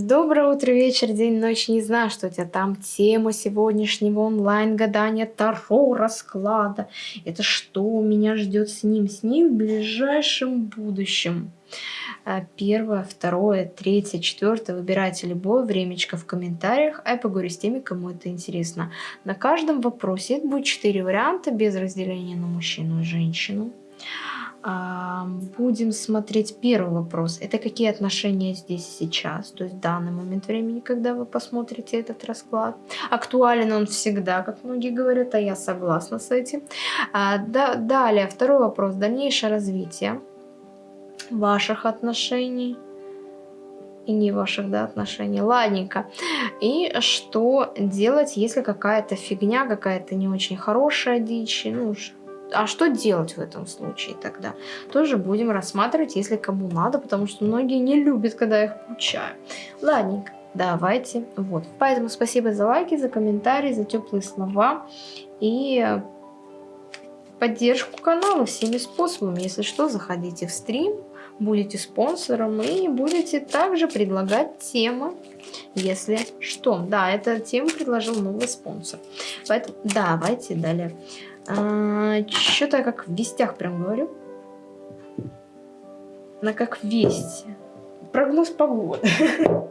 Доброе утро, вечер, день, ночь. Не знаю, что у тебя там. Тема сегодняшнего онлайн-гадания Таро расклада. Это что меня ждет с ним? С ним в ближайшем будущем. А, первое, второе, третье, четвертое. Выбирайте любое времечко в комментариях, а я поговорю с теми, кому это интересно. На каждом вопросе это будет четыре варианта без разделения на мужчину и женщину. Будем смотреть первый вопрос. Это какие отношения здесь сейчас, то есть в данный момент времени, когда вы посмотрите этот расклад. Актуален он всегда, как многие говорят, а я согласна с этим. А, да, далее, второй вопрос. Дальнейшее развитие ваших отношений и не ваших да, отношений. Ладненько. И что делать, если какая-то фигня, какая-то не очень хорошая дичь, ну, а что делать в этом случае тогда? Тоже будем рассматривать, если кому надо, потому что многие не любят, когда их получаю. Ладненько, давайте. Вот. Поэтому спасибо за лайки, за комментарии, за теплые слова и поддержку канала всеми способами. Если что, заходите в стрим, будете спонсором и будете также предлагать темы, если что. Да, эта тема предложил новый спонсор. Поэтому давайте далее. А, Что-то я как в вестях прям говорю. На как вести. Прогноз погоды.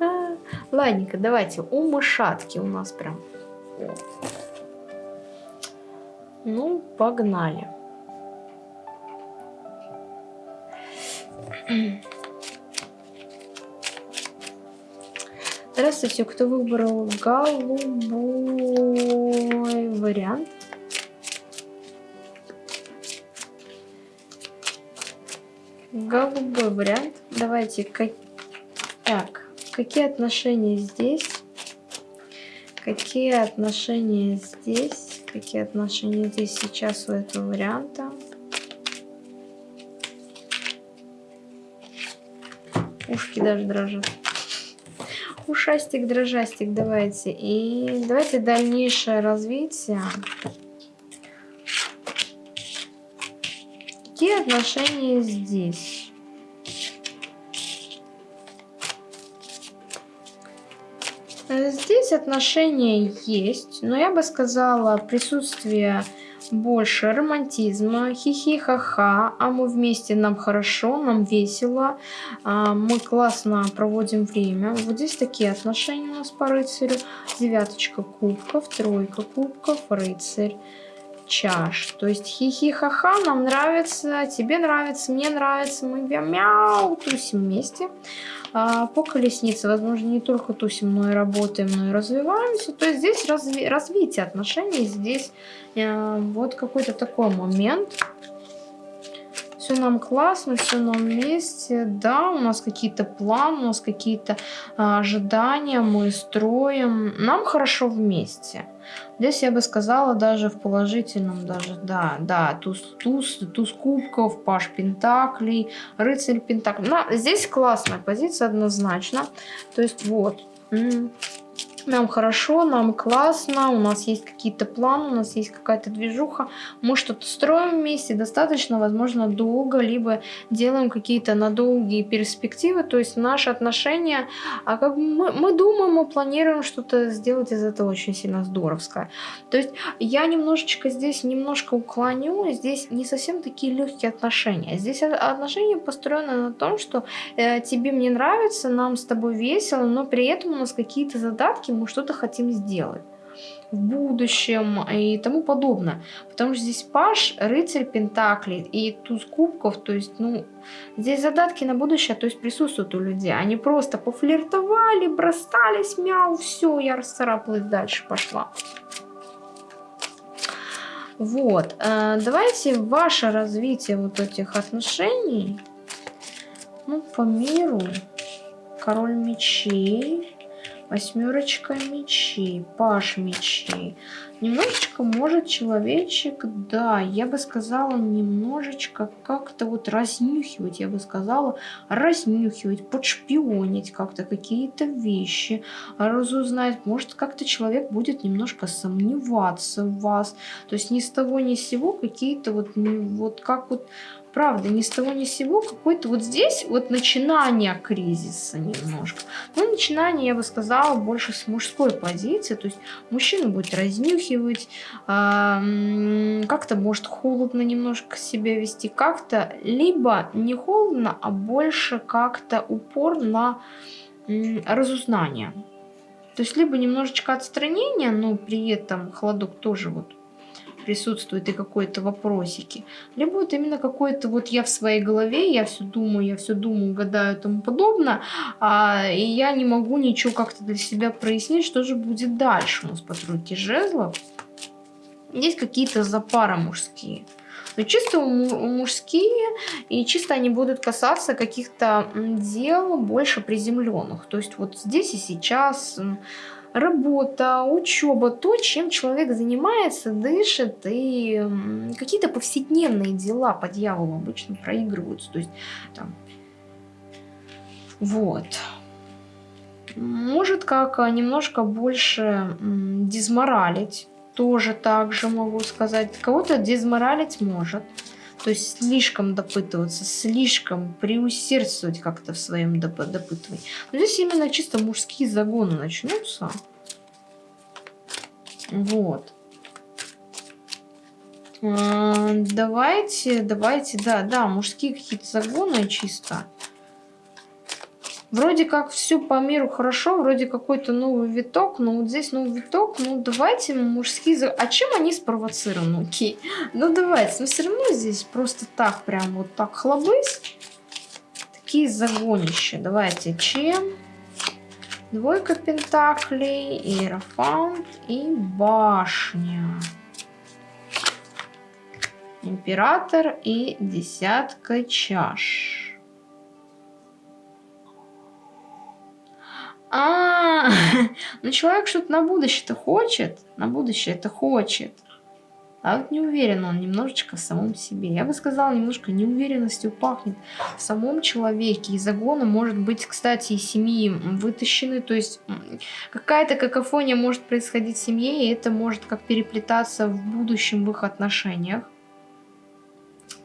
А, ладненько, давайте. У мышатки у нас прям. Ну, погнали. Здравствуйте, кто выбрал голубой вариант? Голубой вариант. Давайте, как... так, какие отношения здесь? Какие отношения здесь? Какие отношения здесь сейчас у этого варианта? Ушки даже дрожат. Ушастик, дрожастик, давайте. И давайте дальнейшее развитие. какие отношения здесь? Здесь отношения есть, но я бы сказала присутствие больше романтизма, хихи-ха-ха, а мы вместе, нам хорошо, нам весело, а, мы классно проводим время. Вот здесь такие отношения у нас по рыцарю. Девяточка кубков, тройка кубков, рыцарь чаш. То есть хихи-ха-ха, нам нравится, тебе нравится, мне нравится, мы мяу, тусим вместе. А, по колеснице, возможно, не только тусим, но и работаем, но и развиваемся. То есть здесь разви развитие отношений, здесь э, вот какой-то такой момент. Все нам классно, все нам вместе. Да, у нас какие-то планы, у нас какие-то а, ожидания, мы строим. Нам хорошо вместе. Здесь я бы сказала даже в положительном, даже, да, да, туз, туз, туз кубков, паш пентаклей, рыцарь пентаклей. Но здесь классная позиция однозначно. То есть вот, нам хорошо, нам классно, у нас есть какие-то планы, у нас есть какая-то движуха, мы что-то строим вместе достаточно, возможно, долго, либо делаем какие-то на долгие перспективы, то есть наши отношения, а как мы, мы думаем, мы планируем что-то сделать из этого очень сильно здоровское. То есть я немножечко здесь, немножко уклоню, здесь не совсем такие легкие отношения. Здесь отношения построены на том, что э, тебе мне нравится, нам с тобой весело, но при этом у нас какие-то задатки, мы что-то хотим сделать в будущем и тому подобное. Потому что здесь паш, рыцарь пентаклей и туз кубков, то есть, ну, здесь задатки на будущее, то есть присутствуют у людей. Они просто пофлиртовали, бросались, мяу, все, я расцарапалась, дальше пошла. Вот, э, давайте ваше развитие вот этих отношений, ну, по миру, король мечей, Восьмерочка мечей, паш мечей. Немножечко может человечек, да, я бы сказала, немножечко как-то вот разнюхивать, я бы сказала, разнюхивать, подшпионить как-то какие-то вещи, разузнать. Может, как-то человек будет немножко сомневаться в вас. То есть ни с того ни с сего какие-то вот, вот как вот правда, ни с того ни с сего какой-то вот здесь вот начинание кризиса немножко. Но начинание, я бы сказала, больше с мужской позиции. То есть мужчина будет разнюхивать, э, как-то может холодно немножко себя вести, как-то либо не холодно, а больше как-то упор на разузнание. То есть либо немножечко отстранения, но при этом холодок тоже вот присутствует и какой-то вопросики. Либо вот именно какой-то вот я в своей голове, я все думаю, я все думаю, гадаю и тому подобное, а, и я не могу ничего как-то для себя прояснить, что же будет дальше у нас по тройке жезлов. Есть какие-то запары мужские. Но чисто мужские, и чисто они будут касаться каких-то дел больше приземленных. То есть вот здесь и сейчас работа, учеба, то, чем человек занимается, дышит, и какие-то повседневные дела по дьяволу обычно проигрываются. То есть там, вот. Может как немножко больше дизморалить, тоже так же могу сказать. Кого-то дизморалить может. То есть слишком допытываться, слишком преусердствовать как-то в своем доп допытывании. Но здесь именно чисто мужские загоны начнутся. Вот. А, давайте, давайте, да, да, мужские какие-то загоны чисто. Вроде как все по миру хорошо, вроде какой-то новый виток, но вот здесь новый виток, ну давайте мужские... А чем они спровоцированы? Окей. Ну давайте, но все равно здесь просто так, прям вот так хлобысь. Такие загонища. Давайте, чем? Двойка пентаклей, иерофант и башня. Император и десятка чаш. А, ну человек что-то на будущее-то хочет, на будущее это хочет. А вот не уверен он немножечко в самом себе. Я бы сказала, немножко неуверенностью пахнет в самом человеке. Из загона может быть, кстати, и семьи вытащены. То есть какая-то какофония может происходить в семье, и это может как переплетаться в будущем в их отношениях.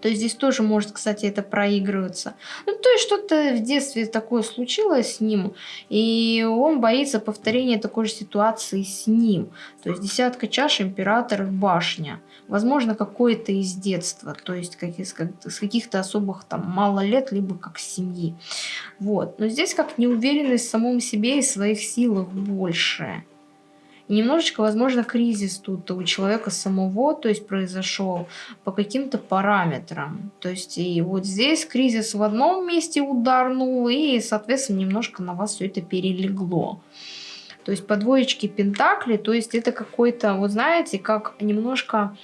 То есть здесь тоже может, кстати, это проигрываться. Ну, то есть что-то в детстве такое случилось с ним, и он боится повторения такой же ситуации с ним. То есть десятка чаш, император башня. Возможно, какое-то из детства, то есть как из, как, с каких-то особых там мало лет, либо как семьи. Вот. Но здесь как неуверенность в самом себе и своих силах немножечко, возможно, кризис тут у человека самого, то есть произошел по каким-то параметрам. То есть и вот здесь кризис в одном месте ударнул, и, соответственно, немножко на вас все это перелегло. То есть по двоечке пентакли, то есть это какой-то, вот знаете, как немножко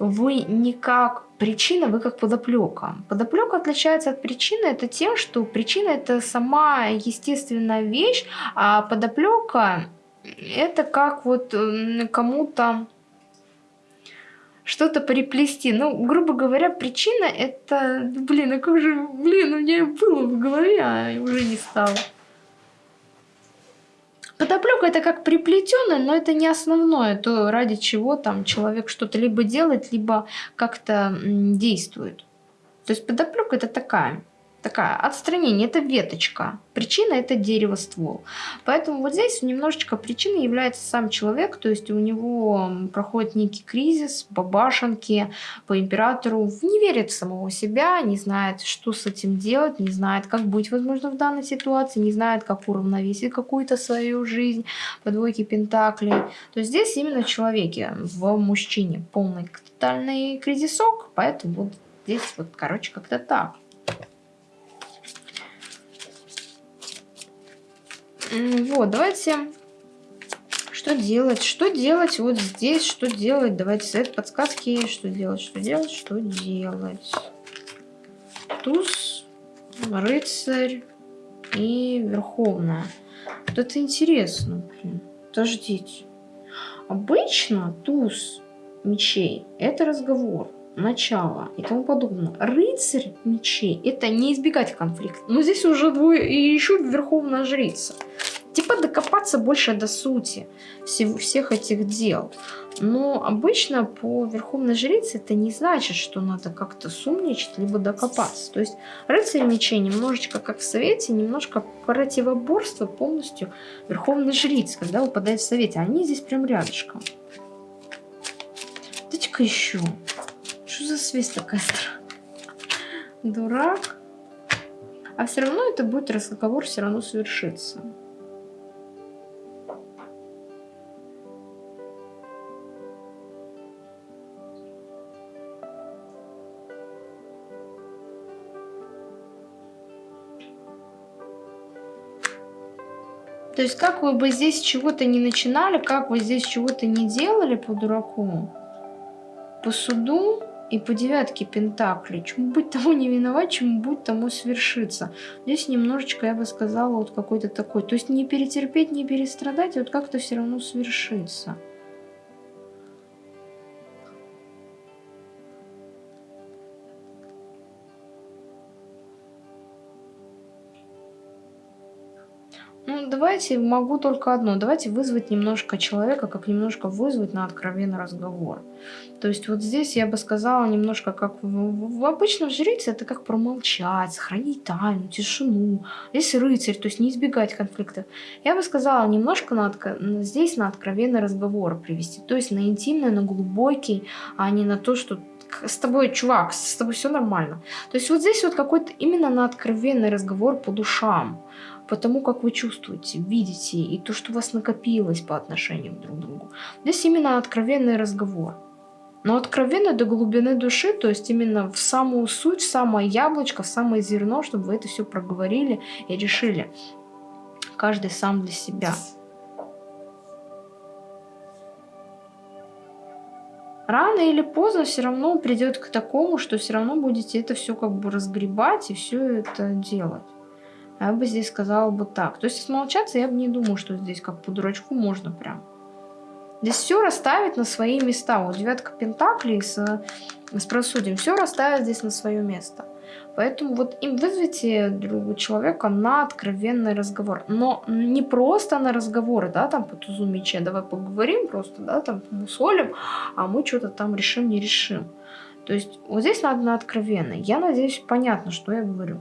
вы не как причина, вы как подоплека. Подоплека отличается от причины, это тем, что причина это сама естественная вещь, а подоплека это как вот кому-то что-то приплести. Ну, грубо говоря, причина это... Блин, а как же... Блин, у меня было в голове, а уже не стало. Подоплека это как приплетенное, но это не основное, то ради чего там человек что-то либо делает, либо как-то действует. То есть подоплека это такая такая отстранение, это веточка. Причина это дерево ствол. Поэтому вот здесь немножечко причиной является сам человек, то есть у него проходит некий кризис по башенке, по императору, не верит в самого себя, не знает, что с этим делать, не знает, как быть, возможно, в данной ситуации, не знает, как уравновесить какую-то свою жизнь по двойке пентаклей. То есть здесь именно в человеке, в мужчине полный тотальный кризисок, поэтому вот здесь вот, короче, как-то так. Вот, давайте... Что делать? Что делать вот здесь? Что делать? Давайте совет подсказки. Что делать? Что делать? Что делать? Туз, рыцарь и верховная. Вот это интересно. Подождите. Обычно туз мечей – это разговор начало и тому подобное. Рыцарь мечей – это не избегать конфликта. Но здесь уже двое, и еще верховная жрица. типа докопаться больше до сути всех этих дел. Но обычно по Верховной Жрице это не значит, что надо как-то сумничать, либо докопаться. То есть рыцарь мечей немножечко как в Совете, немножко противоборство полностью Верховной Жрицы, когда выпадает в Совете. Они здесь прям рядышком. Дайте-ка еще. Что за связь такая Дурак. А все равно это будет разговор, все равно совершится. То есть как вы бы здесь чего-то не начинали, как вы здесь чего-то не делали по дураку, по суду и по девятке Пентакли. Чему быть тому не виноват, чему быть тому свершиться. Здесь немножечко, я бы сказала, вот какой-то такой. То есть не перетерпеть, не перестрадать, а вот как-то все равно свершится. Давайте, могу только одно. Давайте вызвать немножко человека, как немножко вызвать на откровенный разговор. То есть вот здесь я бы сказала немножко как в, в, обычном жрице, это как промолчать, сохранить тайну, тишину. Здесь рыцарь, то есть не избегать конфликтов. Я бы сказала немножко на, здесь на откровенный разговор привести. То есть на интимный, на глубокий, а не на то, что с тобой, чувак, с тобой все нормально. То есть вот здесь вот какой-то именно на откровенный разговор по душам по тому, как вы чувствуете, видите, и то, что у вас накопилось по отношению друг к другу. Здесь именно откровенный разговор. Но откровенно до глубины души, то есть именно в самую суть, в самое яблочко, в самое зерно, чтобы вы это все проговорили и решили. Каждый сам для себя. Рано или поздно все равно придет к такому, что все равно будете это все как бы разгребать и все это делать. Я бы здесь сказала бы так. То есть смолчаться я бы не думаю, что здесь как по дурачку можно прям. Здесь все расставить на свои места. Вот девятка пентаклей с, с просудием. Все расставить здесь на свое место. Поэтому вот им вызовите другого человека на откровенный разговор. Но не просто на разговоры, да, там по тузу меча, давай поговорим просто, да, там мусолим, а мы что-то там решим, не решим. То есть вот здесь надо на откровенно. Я надеюсь, понятно, что я говорю.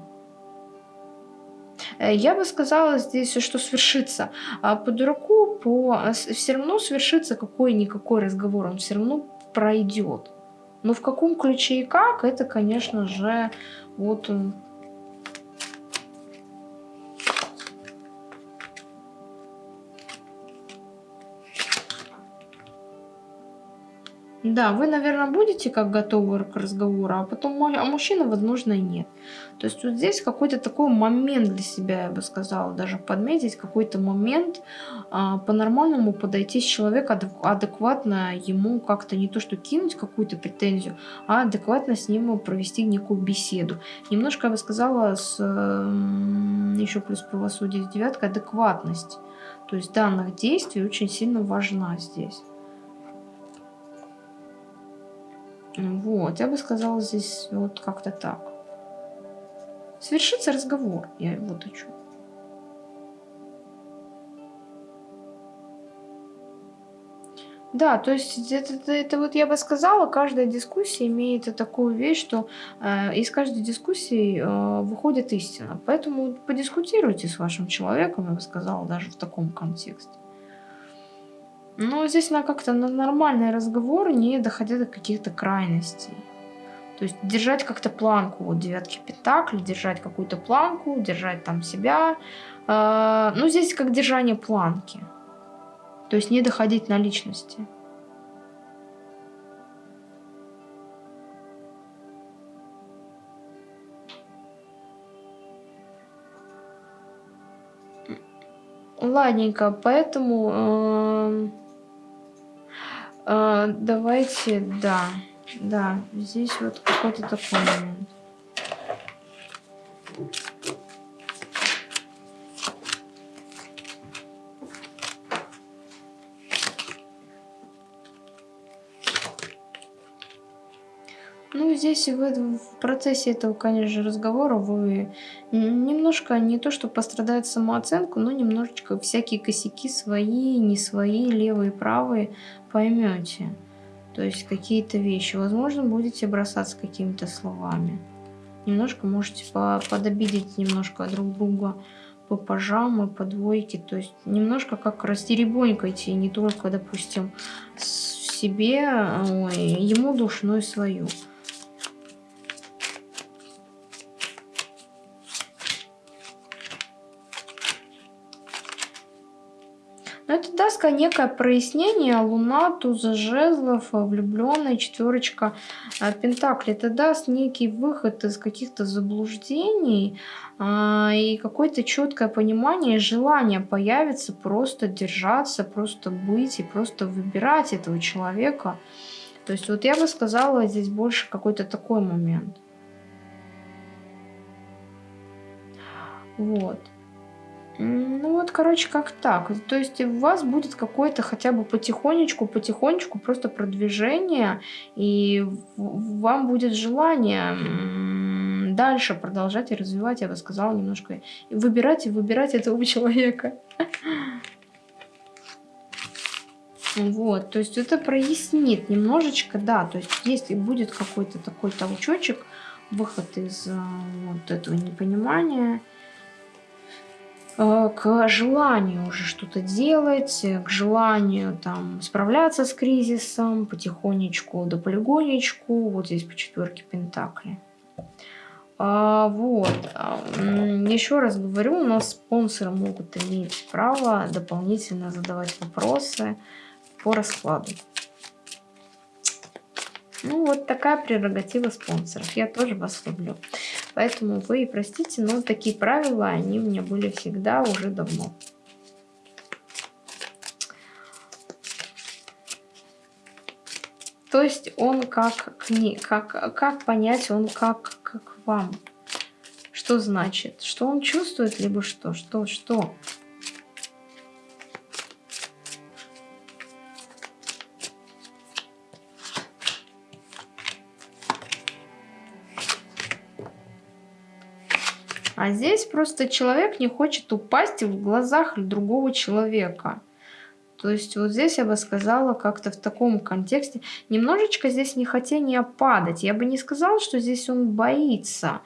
Э, я бы сказала здесь, что свершится. А по дураку по... все равно свершится какой-никакой разговор, он все равно пройдет. Но в каком ключе и как, это, конечно же, вот Да, вы, наверное, будете как готовы к разговору, а потом а мужчина, возможно, и нет. То есть вот здесь какой-то такой момент для себя, я бы сказала, даже подметить, какой-то момент а, по-нормальному подойти с человека, адекватно ему как-то не то что кинуть какую-то претензию, а адекватно с ним провести некую беседу. Немножко, я бы сказала, с еще плюс правосудие девятка, адекватность. То есть данных действий очень сильно важна здесь. Вот, я бы сказала здесь вот как-то так. Свершится разговор, я вот хочу. Да, то есть это, это, это вот я бы сказала, каждая дискуссия имеет такую вещь, что э, из каждой дискуссии э, выходит истина. Поэтому подискутируйте с вашим человеком, я бы сказала, даже в таком контексте. Но здесь надо как-то на нормальный разговор, не доходя до каких-то крайностей. То есть держать как-то планку, вот девятки пентаклей, держать какую-то планку, держать там себя. Э, ну, здесь как держание планки. То есть не доходить на личности. Ладненько, поэтому... Э а, давайте, да, да, здесь вот какой-то такой момент. Здесь вы в процессе этого, конечно разговора вы немножко не то, что пострадает самооценку, но немножечко всякие косяки свои, не свои, левые, правые поймете. То есть какие-то вещи. Возможно, будете бросаться какими-то словами. Немножко можете подобидеть немножко друг друга по пажам и по двойке. То есть немножко как растеребонькайте, не только, допустим, себе, ой, ему душу, но и свою. Даст некое прояснение. Луна, туза жезлов, влюбленная, четверочка э, пентаклей. Это даст некий выход из каких-то заблуждений а, и какое-то четкое понимание, желание появится просто держаться, просто быть и просто выбирать этого человека. То есть вот я бы сказала, здесь больше какой-то такой момент. Вот. Ну вот, короче, как так. То есть у вас будет какое-то хотя бы потихонечку, потихонечку просто продвижение, и вам будет желание дальше продолжать и развивать, я бы сказала, немножко. Выбирать и выбирать этого человека. Вот, то есть это прояснит немножечко, да, то есть если будет какой-то такой толчочек, выход из э, вот этого непонимания, к желанию уже что-то делать, к желанию там справляться с кризисом потихонечку да полигонечку, вот здесь по четверке пентаклей. А, вот, еще раз говорю, у нас спонсоры могут иметь право дополнительно задавать вопросы по раскладу. Ну, вот такая прерогатива спонсоров. Я тоже вас люблю. Поэтому вы простите, но такие правила, они у меня были всегда уже давно. То есть он как кни, как, как понять, он как, как вам. Что значит? Что он чувствует, либо что? Что? Что? А здесь просто человек не хочет упасть в глазах другого человека. То есть вот здесь я бы сказала как-то в таком контексте. Немножечко здесь не хотение падать. Я бы не сказала, что здесь он боится.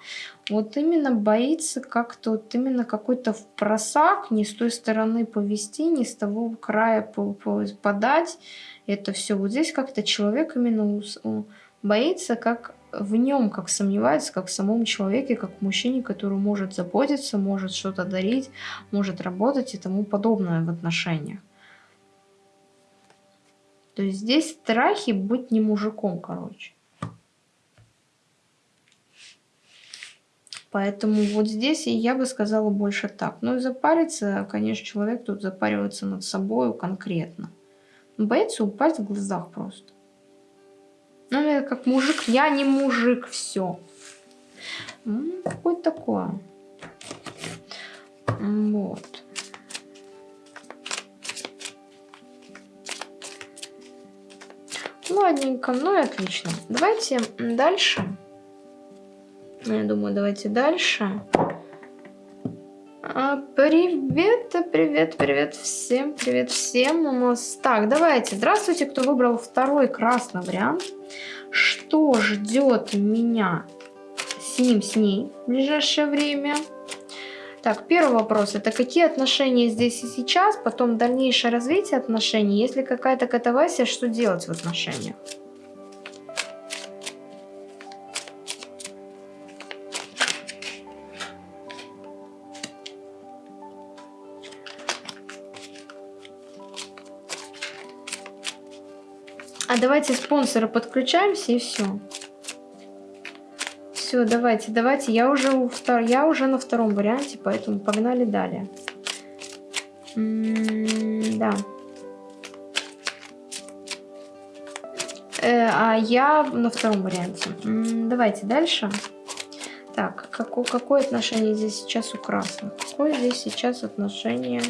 Вот именно боится как-то, вот именно какой-то просак, не с той стороны повести, не с того края подать. Это все. Вот здесь как-то человек именно боится, как в нем, как сомневается, как в самом человеке, как в мужчине, который может заботиться, может что-то дарить, может работать и тому подобное в отношениях. То есть здесь страхи быть не мужиком, короче. Поэтому вот здесь я бы сказала больше так. Ну и запариться, конечно, человек тут запаривается над собой конкретно. Боится упасть в глазах просто. Ну, я как мужик. Я не мужик, все. Какое такое. Вот. Ладненько, ну и отлично. Давайте дальше. Я думаю, давайте дальше. Привет, привет, привет всем, привет всем у нас. Так, давайте, здравствуйте, кто выбрал второй красный вариант. Что ждет меня с ним, с ней в ближайшее время? Так, первый вопрос, это какие отношения здесь и сейчас, потом дальнейшее развитие отношений, если какая-то катавасия, что делать в отношениях? Давайте спонсора подключаемся и все. Все, давайте, давайте. Я уже, у втор... я уже на втором варианте, поэтому погнали далее. М -м да. Э, а я на втором варианте. М -м, давайте дальше. Так, какое, какое отношение здесь сейчас у красных? Какое здесь сейчас отношение?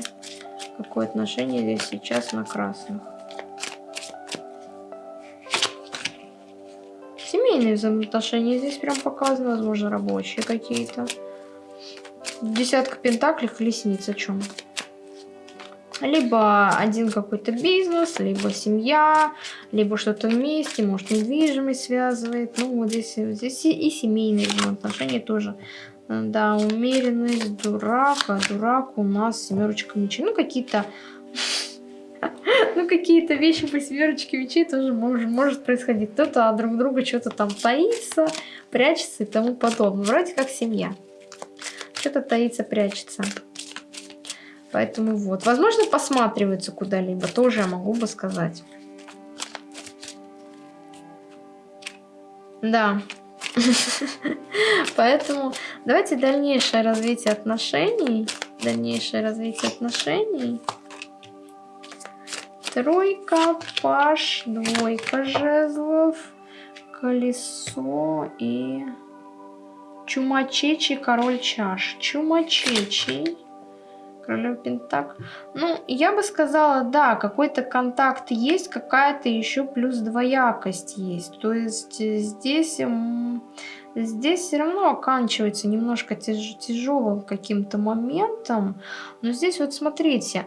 Какое отношение здесь сейчас на красных? Семейные взаимоотношения здесь прям показаны, возможно, рабочие какие-то. Десятка пентаклей, колесница, о чем? Либо один какой-то бизнес, либо семья, либо что-то вместе, может недвижимость связывает. Ну вот здесь, здесь и семейные взаимоотношения тоже. Да, умеренность, дурак, а дурак у нас семерочка мечей. Ну какие-то ну, какие-то вещи по семерочке мечей тоже может, может происходить. Кто-то от друг друга что-то там таится, прячется и тому подобное. Вроде как семья. Что-то таится, прячется. Поэтому вот. Возможно, посматриваются куда-либо. Тоже я могу бы сказать. Да. Поэтому давайте дальнейшее развитие отношений. Дальнейшее развитие отношений. Тройка, паш, двойка жезлов, колесо и чумачечий, король чаш. Чумачечий, королев пентак. Ну, я бы сказала, да, какой-то контакт есть, какая-то еще плюс двоякость есть. То есть здесь... Здесь все равно оканчивается немножко тяж тяжелым каким-то моментом. Но здесь вот смотрите,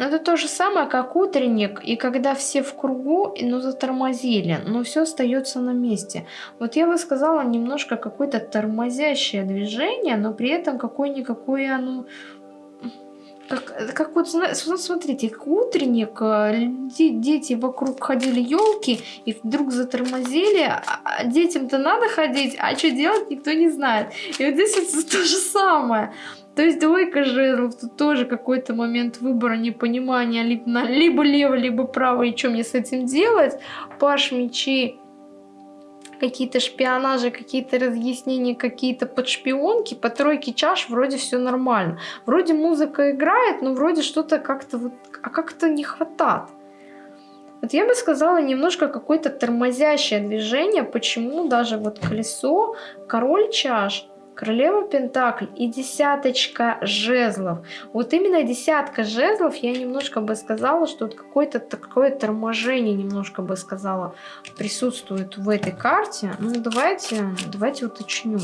но это то же самое, как утренник, и когда все в кругу, ну, затормозили, но все остается на месте. Вот я бы сказала, немножко какое-то тормозящее движение, но при этом какое-никакое оно... Как, как вот, смотрите, как утренник, э, дети вокруг ходили елки, и вдруг затормозили, а, а детям-то надо ходить, а что делать никто не знает. И вот здесь вот то же самое. То есть двойка жезлов, тут тоже какой-то момент выбора, непонимания, либо, либо лево, либо право, и что мне с этим делать. Паш мечей, какие-то шпионажи, какие-то разъяснения, какие-то подшпионки, по тройке чаш вроде все нормально. Вроде музыка играет, но вроде что-то как-то вот, а как-то не хватает. Вот я бы сказала немножко какое-то тормозящее движение, почему даже вот колесо, король чаш – королева пентакль и десяточка жезлов. Вот именно десятка жезлов, я немножко бы сказала, что вот какое-то такое торможение, немножко бы сказала, присутствует в этой карте. Ну, давайте, давайте уточню.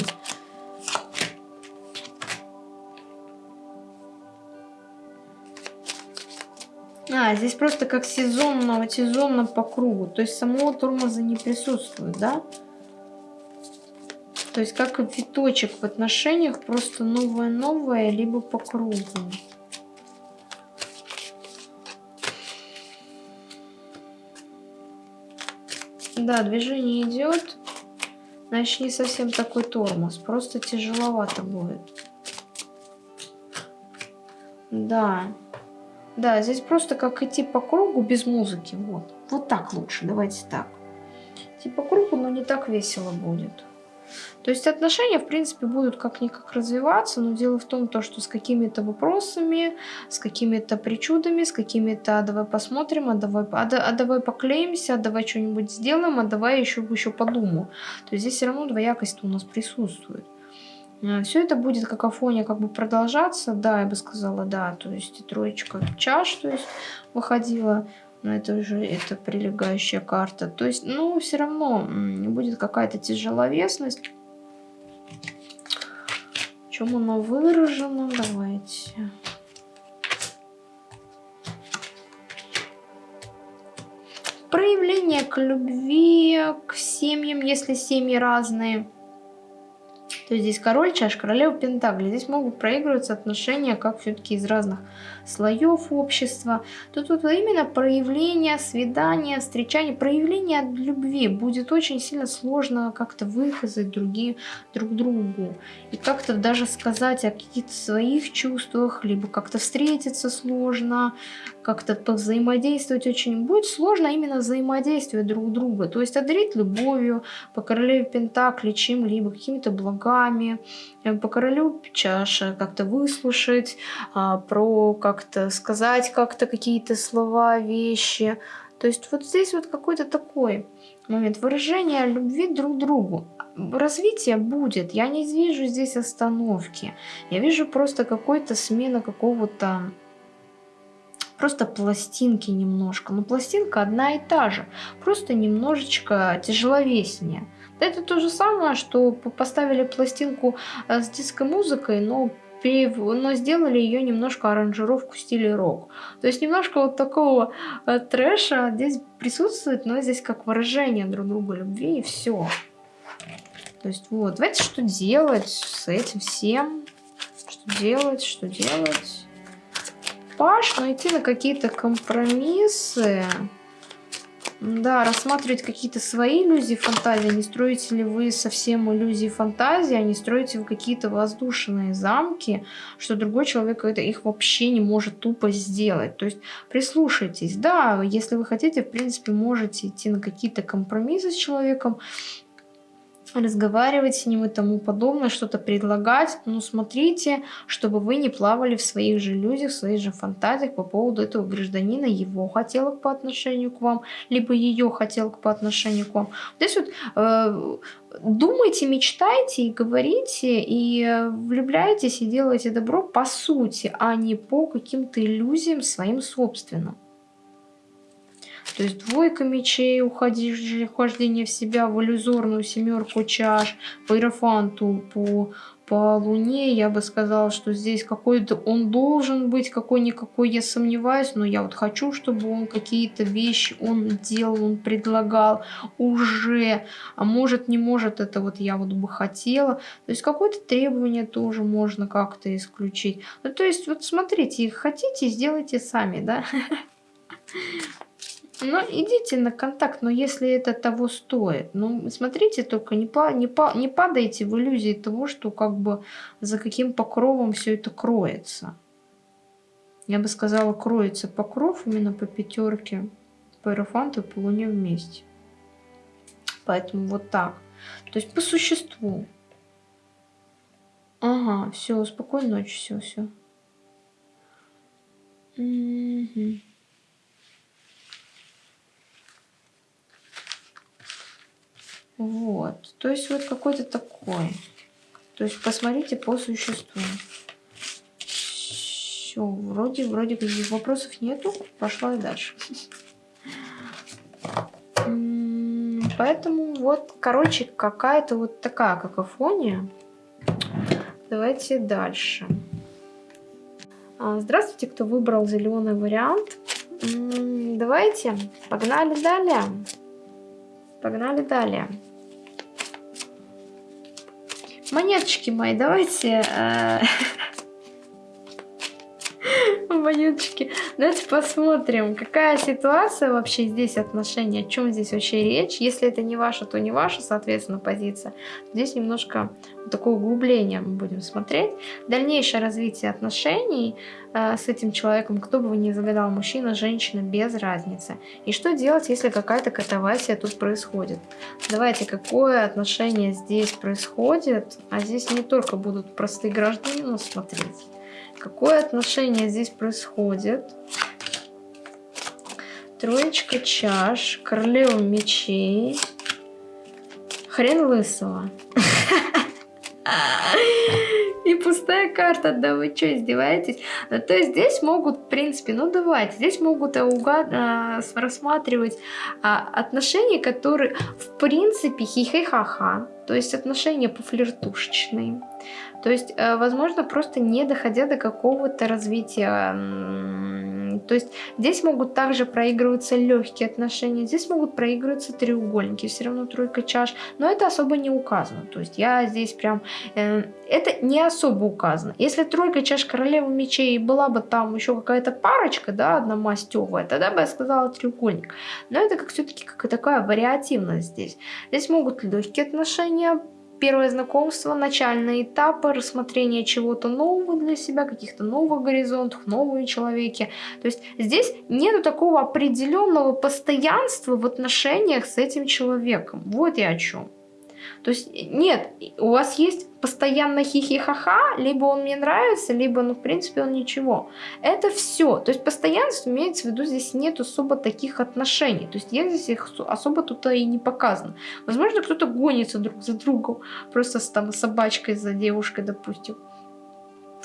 А, здесь просто как сезонно, сезонно по кругу. То есть самого тормоза не присутствует, да? Да. То есть как виточек в отношениях, просто новое-новое, либо по кругу. Да, движение идет. Значит, не совсем такой тормоз. Просто тяжеловато будет. Да. Да, здесь просто как идти по кругу без музыки. Вот. Вот так лучше. Давайте так. Идти по кругу, но не так весело будет. То есть отношения, в принципе, будут как-никак развиваться, но дело в том, то, что с какими-то вопросами, с какими-то причудами, с какими-то «а давай посмотрим», «а давай, а, а давай поклеимся», «а давай что-нибудь сделаем», «а давай еще, еще подумаю». То есть здесь все равно двоякость у нас присутствует. Э, Все это будет какофония как бы продолжаться, да, я бы сказала, да, то есть троечка чаш, то есть выходила, но это уже это прилегающая карта. То есть, ну, все равно будет какая-то тяжеловесность, чем оно выражено? Давайте. Проявление к любви, к семьям, если семьи разные. То есть здесь король чаш, королева пентакли. Здесь могут проигрываться отношения, как все-таки из разных слоев общества. Тут вот именно проявление, свидание, встречание, проявление любви будет очень сильно сложно как-то выказать другим, друг другу. И как-то даже сказать о каких-то своих чувствах, либо как-то встретиться сложно, как-то взаимодействовать очень будет сложно именно взаимодействие друг друга. То есть одарить любовью, по королеве Пентакли чем-либо, какими-то благами, э, по королю чаша как-то выслушать, а, про как-то сказать как-то какие-то слова, вещи. То есть вот здесь вот какой-то такой момент выражения любви друг другу. Развитие будет, я не вижу здесь остановки. Я вижу просто какой-то смена какого-то просто пластинки немножко. Но пластинка одна и та же, просто немножечко тяжеловеснее. Это то же самое, что поставили пластинку э, с диско-музыкой, но но сделали ее немножко аранжировку в стиле рок. То есть немножко вот такого э, трэша здесь присутствует, но здесь как выражение друг другу любви и все. То есть вот, давайте что делать с этим всем. Что делать, что делать. Паш, найти на какие-то компромиссы. Да, рассматривать какие-то свои иллюзии фантазии. Не строите ли вы совсем иллюзии фантазии, а не строите вы какие-то воздушные замки, что другой человек это их вообще не может тупо сделать. То есть прислушайтесь. Да, если вы хотите, в принципе, можете идти на какие-то компромиссы с человеком, разговаривать с ним и тому подобное, что-то предлагать. Но смотрите, чтобы вы не плавали в своих же иллюзиях, в своих же фантазиях по поводу этого гражданина, его хотелок по отношению к вам, либо ее хотелок по отношению к вам. Здесь вот э, думайте, мечтайте и говорите, и влюбляйтесь, и делайте добро по сути, а не по каким-то иллюзиям своим собственным. То есть двойка мечей, ухождение в себя, в иллюзорную семерку чаш, по иерофанту, по, по луне, я бы сказала, что здесь какой-то он должен быть, какой-никакой, я сомневаюсь, но я вот хочу, чтобы он какие-то вещи он делал, он предлагал уже, а может не может, это вот я вот бы хотела. То есть какое-то требование тоже можно как-то исключить. Ну, то есть вот смотрите, хотите, сделайте сами, да? Ну, идите на контакт, но если это того стоит. Ну, смотрите только, не, па не, па не падайте в иллюзии того, что как бы за каким покровом все это кроется. Я бы сказала, кроется покров именно по пятерке, по иерофанту и по луне вместе. Поэтому вот так. То есть по существу. Ага, все, спокойной ночи, все, все. Угу. Вот. То есть вот какой-то такой. То есть посмотрите по существу. Все, вроде, вроде каких вопросов нету. Пошла и дальше. Поэтому вот, короче, какая-то вот такая какофония. Давайте дальше. А, здравствуйте, кто выбрал зеленый вариант. Давайте, погнали далее. Погнали далее. Монеточки мои, давайте... Э, монеточки. Давайте посмотрим, какая ситуация вообще здесь, отношения, о чем здесь вообще речь. Если это не ваша, то не ваша, соответственно, позиция. Здесь немножко такое углубление мы будем смотреть. Дальнейшее развитие отношений э, с этим человеком, кто бы вы ни загадал, мужчина, женщина, без разницы. И что делать, если какая-то катавасия тут происходит? Давайте, какое отношение здесь происходит? А здесь не только будут простые граждане, но смотреть. Какое отношение здесь происходит? Троечка чаш, королева мечей, хрен лысого. И пустая карта, да вы что, издеваетесь? Ну, то есть здесь могут, в принципе, ну давайте, здесь могут угад... а, рассматривать а, отношения, которые, в принципе, хихи-ха-ха, то есть отношения пофлиртушечные. То есть, э, возможно, просто не доходя до какого-то развития. То есть здесь могут также проигрываться легкие отношения, здесь могут проигрываться треугольники, все равно тройка чаш, но это особо не указано. То есть я здесь прям... Э, это не особо указано. Если тройка чаш королевы мечей была бы там еще какая-то парочка, да, одна мастевая, тогда бы я сказала треугольник. Но это как все-таки как такая вариативность здесь. Здесь могут легкие отношения Первое знакомство, начальные этапы, рассмотрение чего-то нового для себя, каких-то новых горизонтов, новые человеки. То есть здесь нету такого определенного постоянства в отношениях с этим человеком. Вот я о чем. То есть нет, у вас есть постоянно хихи-ха-ха, либо он мне нравится, либо, ну, в принципе, он ничего. Это все. То есть постоянство имеется в виду, здесь нет особо таких отношений. То есть я здесь их особо тут и не показано. Возможно, кто-то гонится друг за другом, просто с там собачкой, за девушкой, допустим.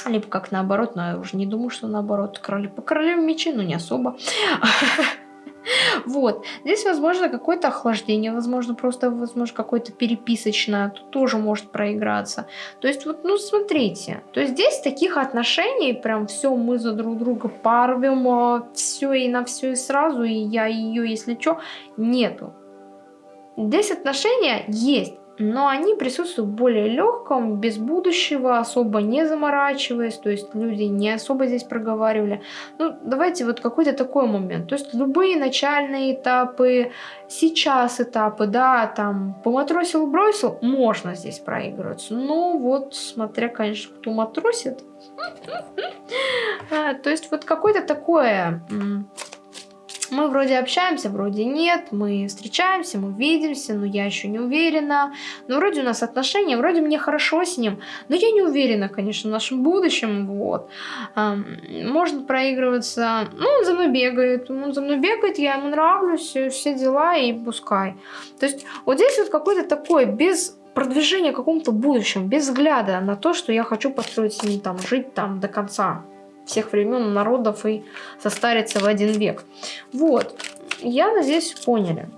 Либо как наоборот, но я уже не думаю, что наоборот. Король, по королеве мечи, ну не особо. Вот. Здесь, возможно, какое-то охлаждение, возможно, просто, возможно, какое-то переписочное. Тут тоже может проиграться. То есть, вот, ну, смотрите. То есть, здесь таких отношений, прям все, мы за друг друга порвем, а, все и на все и сразу, и я ее, если что, нету. Здесь отношения есть но они присутствуют в более легком, без будущего, особо не заморачиваясь, то есть люди не особо здесь проговаривали. Ну, давайте вот какой-то такой момент, то есть любые начальные этапы, сейчас этапы, да, там, поматросил, бросил, можно здесь проигрываться, но вот, смотря, конечно, кто матросит, а, то есть вот какое-то такое мы вроде общаемся, вроде нет, мы встречаемся, мы видимся, но я еще не уверена. Но вроде у нас отношения, вроде мне хорошо с ним, но я не уверена, конечно, в нашем будущем, вот. Можно проигрываться, ну, он за мной бегает, он за мной бегает, я ему нравлюсь, все дела и пускай. То есть вот здесь вот какой-то такой, без продвижения к какому-то будущему, без взгляда на то, что я хочу построить с ним там, жить там до конца всех времен народов и состариться в один век. Вот, я надеюсь, поняли.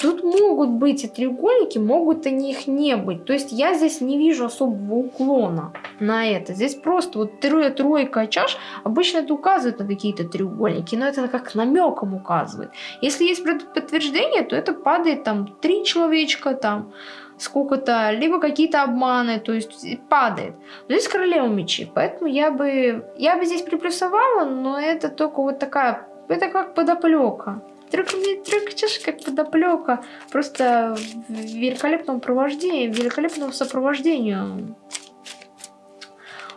Тут могут быть и треугольники, могут и них не быть. То есть я здесь не вижу особого уклона на это. Здесь просто вот трое, тройка чаш. Обычно это указывает на какие-то треугольники, но это как намеком указывает. Если есть подтверждение, то это падает там три человечка, там сколько-то, либо какие-то обманы, то есть падает. Но здесь королева мечи, поэтому я бы, я бы здесь приплюсовала, но это только вот такая, это как подоплека. Трюк, трюк чаш как подоплека, просто в великолепном провождении, великолепном сопровождению.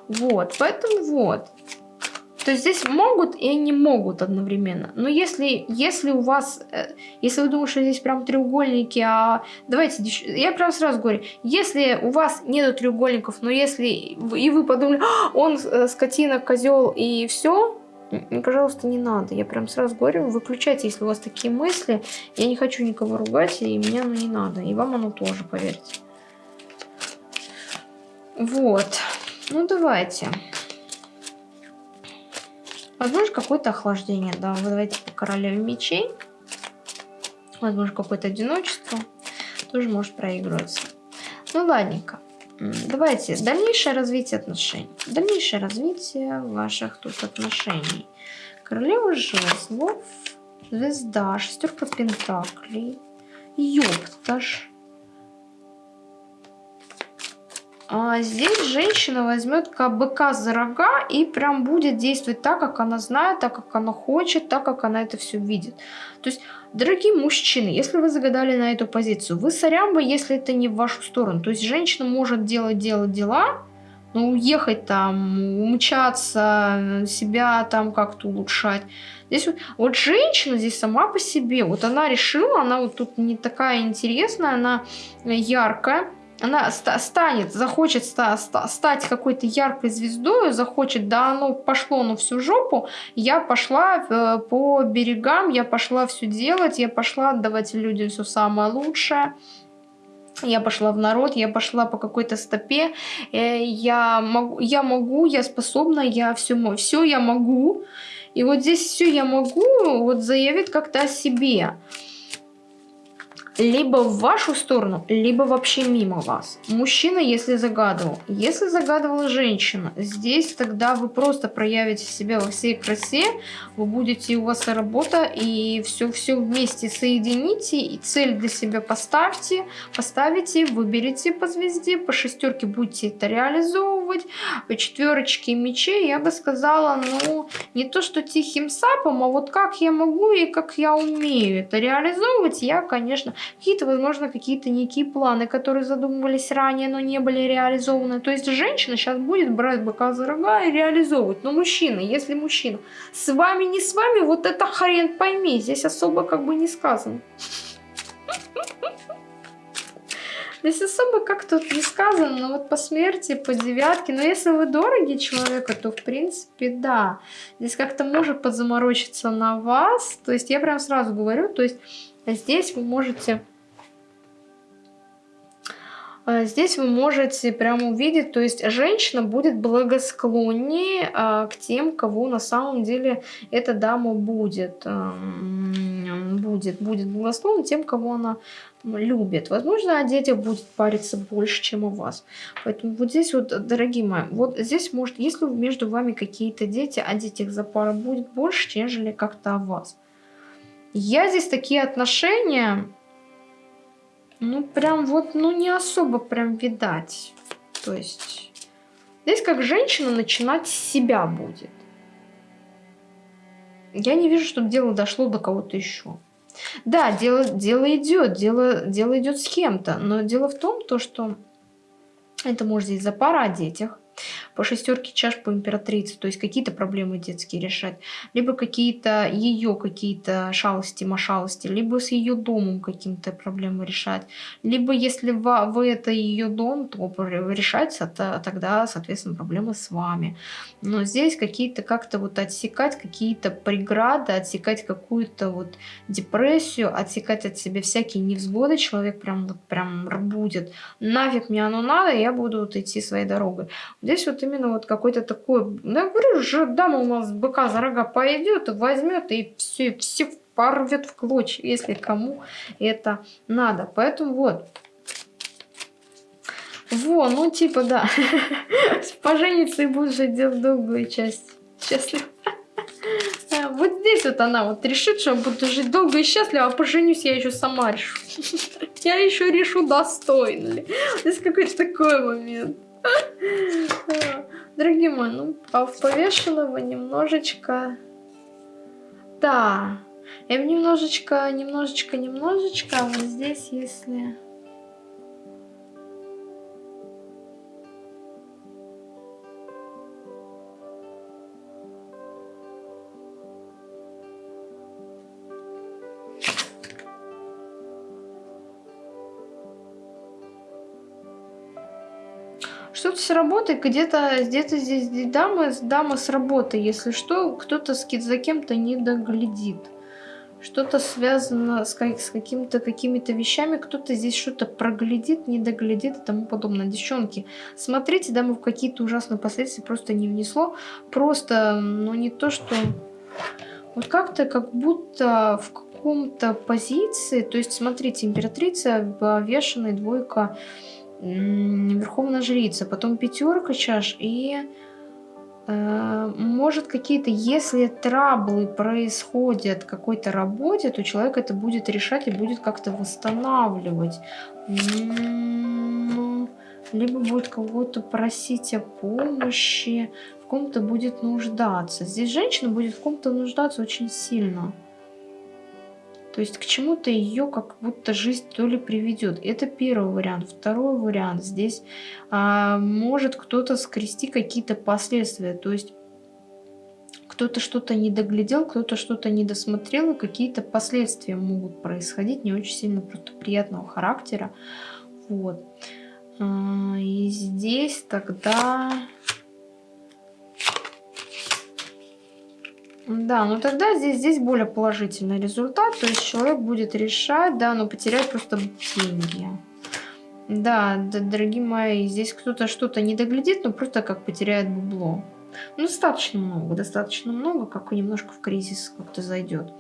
Вот, поэтому вот. То есть здесь могут и не могут одновременно. Но если, если у вас, э, если вы думаете, что здесь прям треугольники, а давайте, я прям сразу говорю, если у вас нету треугольников, но если и вы подумали, «А, он э, скотина, козел и все, пожалуйста, не надо. Я прям сразу говорю, выключайте, если у вас такие мысли. Я не хочу никого ругать, и мне оно не надо. И вам оно тоже, поверьте. Вот. Ну, давайте. Возможно, какое-то охлаждение, да. Давайте по королеве мечей. Возможно, какое-то одиночество. Тоже может проигрываться. Ну, ладненько. Давайте, дальнейшее развитие отношений. Дальнейшее развитие ваших тут отношений. Королева жезлов, звезда, шестерка пентаклей, ёпташ, здесь женщина возьмет быка за рога и прям будет действовать так, как она знает, так, как она хочет, так, как она это все видит. То есть, дорогие мужчины, если вы загадали на эту позицию, вы сорямба, если это не в вашу сторону. То есть, женщина может делать, делать дела, но уехать там, умчаться, себя там как-то улучшать. Здесь вот, вот женщина здесь сама по себе, вот она решила, она вот тут не такая интересная, она яркая, она станет, захочет ста стать какой-то яркой звездой, захочет, да оно пошло на всю жопу, я пошла э, по берегам, я пошла все делать, я пошла отдавать людям все самое лучшее. Я пошла в народ, я пошла по какой-то стопе, э, я могу, я могу, я способна, я все, все я могу. И вот здесь все я могу, вот заявит как-то о себе либо в вашу сторону, либо вообще мимо вас. Мужчина, если загадывал. Если загадывала женщина, здесь тогда вы просто проявите себя во всей красе, вы будете, у вас работа, и все-все вместе соедините, и цель для себя поставьте, поставите, выберите по звезде, по шестерке будете это реализовывать, по четверочке мечей, я бы сказала, ну, не то что тихим сапом, а вот как я могу и как я умею это реализовывать, я, конечно, какие-то, возможно, какие-то некие планы, которые задумывались ранее, но не были реализованы. То есть женщина сейчас будет брать быка за рога и реализовывать. Но мужчина, если мужчина с вами, не с вами, вот это хрен пойми, здесь особо как бы не сказано. Здесь особо как тут не сказано, но вот по смерти, по девятке. Но если вы дороги человека, то в принципе да. Здесь как-то может подзаморочиться на вас. То есть я прям сразу говорю, то есть Здесь вы можете А, здесь вы можете прямо увидеть, то есть женщина будет благосклоннее а, к тем, кого на самом деле эта дама будет. А, будет, будет благосклонна тем, кого она любит. Возможно, о детях будет париться больше, чем о вас. Поэтому вот здесь вот, дорогие мои, вот здесь может, если между вами какие-то дети, о детях за пара будет больше, нежели как-то о вас. Я здесь такие отношения ну, прям вот, ну, не особо прям видать. То есть, здесь как женщина начинать с себя будет. Я не вижу, чтобы дело дошло до кого-то еще. Да, дело, дело идет, дело, дело идет с кем-то, но дело в том, то, что это может здесь за пара о детях, по шестерке чаш по императрице, то есть какие-то проблемы детские решать, либо какие-то ее какие-то шалости, машалости, либо с ее домом каким-то проблемы решать, либо если в, в это ее дом, то решается то, тогда, соответственно, проблемы с вами. Но здесь какие-то как-то вот отсекать какие-то преграды, отсекать какую-то вот депрессию, отсекать от себя всякие невзгоды, человек прям вот прям будет. Нафиг мне оно надо, я буду вот идти своей дорогой. Здесь вот именно вот какой-то такой, ну, я говорю же, дама у нас быка за рога пойдет, возьмет и все, все порвет в клочья, если кому это надо. Поэтому вот. Во, ну типа да. Пожениться и будешь делать долгую часть. Счастливо. Вот здесь вот она вот решит, что я буду жить долго и счастливо, а поженюсь я еще сама решу. Я еще решу, достойно ли. Здесь какой-то такой момент. Дорогие мои, ну, а в повешенного немножечко... Да, я немножечко, немножечко, немножечко, а вот здесь, если... с работы, где-то где-то здесь дама, дама с работы, если что, кто-то за кем-то не доглядит. Что-то связано с, как, с какими-то какими-то вещами, кто-то здесь что-то проглядит, не доглядит и тому подобное. Девчонки, смотрите, да, мы в какие-то ужасные последствия просто не внесло. Просто, ну не то, что... Вот как-то как будто в каком-то позиции, то есть смотрите, императрица, вешенная двойка Верховная Жрица, потом пятерка чаш и э, может какие-то, если траблы происходят в какой-то работе, то человек это будет решать и будет как-то восстанавливать. Ну, либо будет кого-то просить о помощи, в ком-то будет нуждаться. Здесь женщина будет в ком-то нуждаться очень сильно. То есть к чему-то ее как будто жизнь то ли приведет. Это первый вариант. Второй вариант. Здесь а, может кто-то скрести какие-то последствия. То есть кто-то что-то не доглядел, кто-то что-то не досмотрел, и какие-то последствия могут происходить не очень сильно просто приятного характера. Вот. А, и здесь тогда Да, ну тогда здесь, здесь более положительный результат. То есть человек будет решать, да, но потерять просто деньги. Да, да, дорогие мои, здесь кто-то что-то не доглядит, но просто как потеряет бабло. Ну, достаточно много, достаточно много, как немножко в кризис как-то зайдет.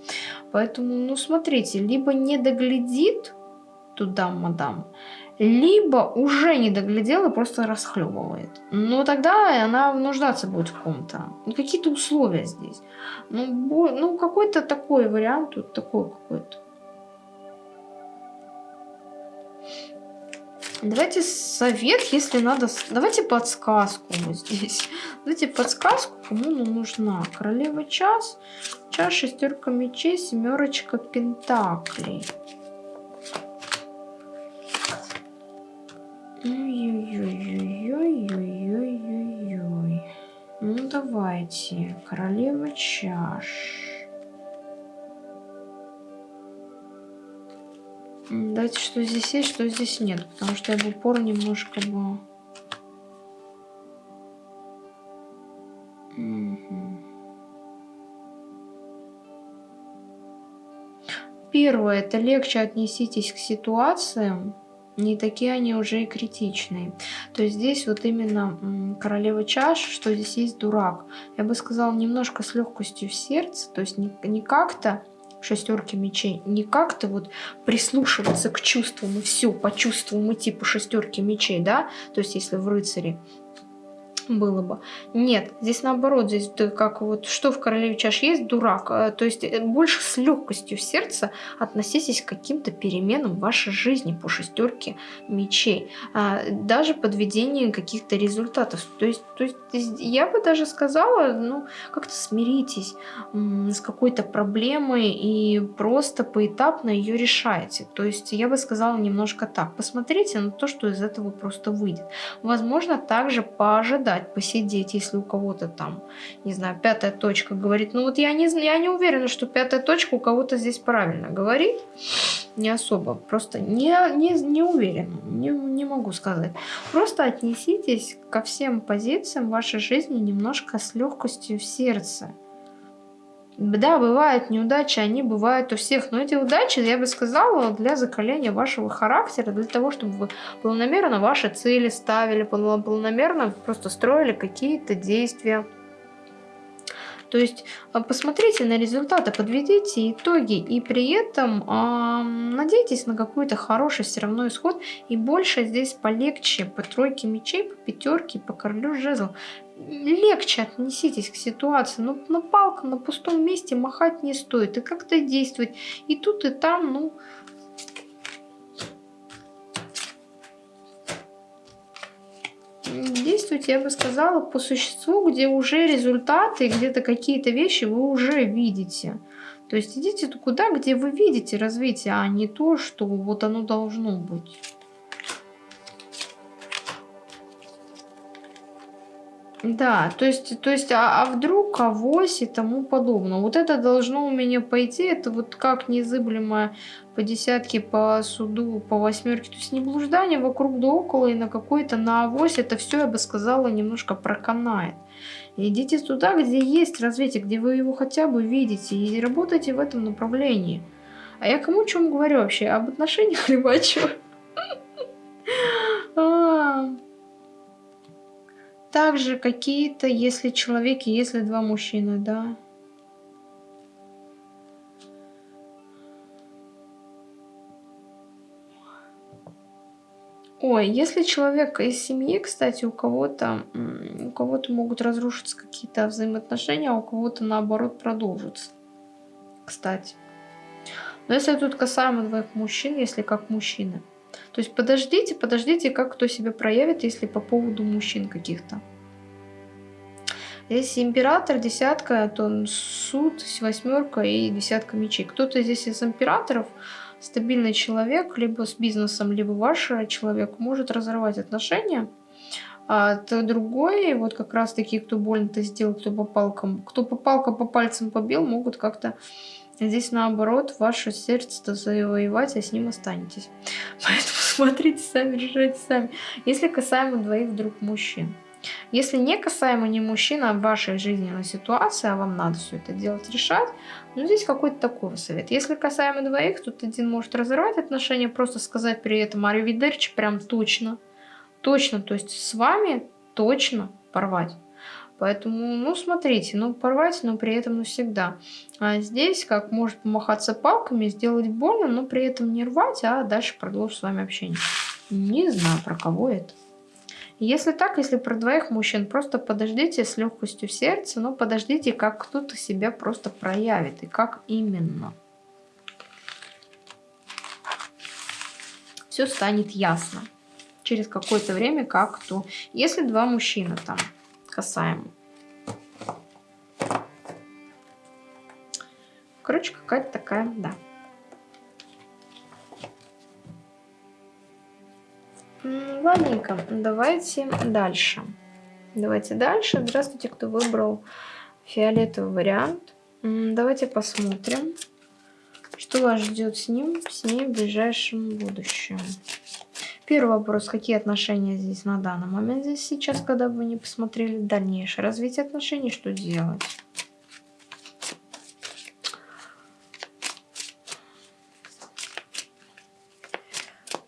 Поэтому, ну, смотрите, либо не доглядит туда, мадам, либо уже не доглядела и просто расхлебывает. Но тогда она нуждаться будет в ком-то. Ну, какие-то условия здесь. Ну, ну какой-то такой вариант, тут такой какой-то. Давайте совет, если надо... Давайте подсказку вот здесь. Давайте подсказку, кому она нужна. Королева час, час, шестерка мечей, семерочка пентаклей. Давайте. Королева чаш. Дайте, что здесь есть, что здесь нет. Потому что я в упор немножко бы... Первое, это легче отнеситесь к ситуациям, не такие они уже и критичные. То есть здесь вот именно королева чаш, что здесь есть дурак. Я бы сказала, немножко с легкостью в сердце, то есть не, не как-то шестерки мечей, не как-то вот прислушиваться к чувствам и все, по чувствам и типу шестерки мечей, да, то есть если в рыцаре было бы. Нет, здесь наоборот, здесь как вот что в королеве чаш есть, дурак. Э, то есть э, больше с легкостью в сердце относитесь к каким-то переменам в вашей жизни по шестерке мечей. А, даже подведение каких-то результатов. То есть, то есть я бы даже сказала, ну, как-то смиритесь с какой-то проблемой и просто поэтапно ее решаете. То есть я бы сказала немножко так. Посмотрите на то, что из этого просто выйдет. Возможно, также поожидать подождать, посидеть, если у кого-то там, не знаю, пятая точка говорит. Ну вот я не, я не уверена, что пятая точка у кого-то здесь правильно говорит. Не особо, просто не, не, не уверена, не, не могу сказать. Просто отнеситесь ко всем позициям вашей жизни немножко с легкостью в сердце. Да, бывают неудачи, они бывают у всех, но эти удачи, я бы сказала, для закаления вашего характера, для того, чтобы вы планомерно ваши цели ставили, планомерно просто строили какие-то действия. То есть а, посмотрите на результаты, подведите итоги и при этом э, надейтесь на какой-то хороший все равно исход. И больше здесь полегче по тройке мечей, по пятерке, по королю жезлов легче отнеситесь к ситуации. Но на палкам на пустом месте махать не стоит. И как-то действовать. И тут, и там, ну... Действуйте, я бы сказала, по существу, где уже результаты, где-то какие-то вещи вы уже видите. То есть идите туда, где вы видите развитие, а не то, что вот оно должно быть. Да, то есть, то есть, а, а вдруг авось и тому подобное. Вот это должно у меня пойти, это вот как незыблемое по десятке, по суду, по восьмерке. То есть не блуждание вокруг да около и на какой-то на авось. Это все, я бы сказала, немножко проканает. Идите туда, где есть развитие, где вы его хотя бы видите, и работайте в этом направлении. А я кому чем говорю вообще? Об отношениях либо о чем? Также какие-то, если человек, если два мужчины, да. Ой, если человек из семьи, кстати, у кого-то у кого-то могут разрушиться какие-то взаимоотношения, а у кого-то наоборот продолжатся. Кстати. Но если тут касаемо двоих мужчин, если как мужчины, то есть подождите, подождите, как кто себя проявит, если по поводу мужчин каких-то. Если император, десятка, то суд, восьмерка и десятка мечей. Кто-то здесь из императоров, стабильный человек, либо с бизнесом, либо ваш человек, может разорвать отношения. А то другой, вот как раз таки, кто больно-то сделал, кто по палкам, кто по палкам по пальцам побил, могут как-то Здесь наоборот, ваше сердце-то завоевать, а с ним останетесь. Поэтому смотрите сами, решайте сами. Если касаемо двоих вдруг мужчин. Если не касаемо не мужчина, а вашей жизненной ситуации, а вам надо все это делать, решать, ну здесь какой-то такой совет. Если касаемо двоих, тут один может разорвать отношения, просто сказать при этом аривидерчи прям точно. Точно, то есть с вами точно порвать. Поэтому, ну, смотрите, ну, порвать, но при этом навсегда. А здесь, как может помахаться палками, сделать больно, но при этом не рвать, а дальше продолжить с вами общение. Не знаю, про кого это. Если так, если про двоих мужчин, просто подождите с легкостью в сердце, но подождите, как кто-то себя просто проявит и как именно. Все станет ясно через какое-то время, как кто. Если два мужчины там касаемо. Короче, какая-то такая, да. Ладненько, давайте дальше. Давайте дальше. Здравствуйте, кто выбрал фиолетовый вариант. Давайте посмотрим, что вас ждет с ним, с ней в ближайшем будущем. Первый вопрос. Какие отношения здесь на данный момент, здесь сейчас, когда вы не посмотрели дальнейшее развитие отношений, что делать?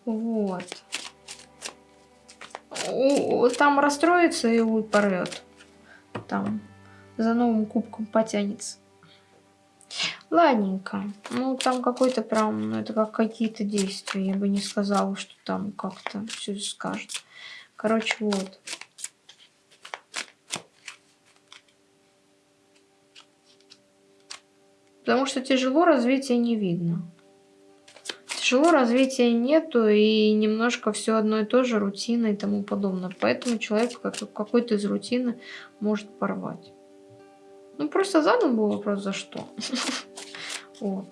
Вот. Там расстроится и порвет. Там за новым кубком потянется. Ладненько. Ну, там какой-то прям, ну, это как какие-то действия. Я бы не сказала, что там как-то все скажет. Короче, вот. Потому что тяжело развития не видно. Тяжело развития нету, и немножко все одно и то же, рутина и тому подобное. Поэтому человек какой-то из рутины может порвать. Ну, просто задан был вопрос, за что. Вот.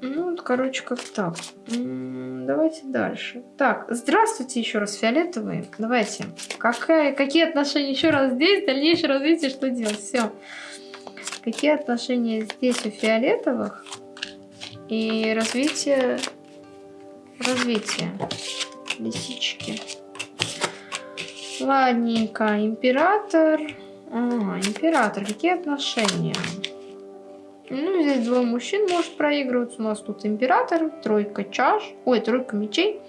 Ну, короче, как так. Давайте дальше. Так, здравствуйте еще раз, фиолетовые. Давайте. Какая, какие отношения еще раз здесь, дальнейшее развитие, что делать? Все. Какие отношения здесь у фиолетовых? И развитие... Развитие. Лисички. Ладненько. Император. Император. Какие отношения? Ну, здесь двое мужчин может проигрываться. У нас тут император, тройка чаш, ой, тройка мечей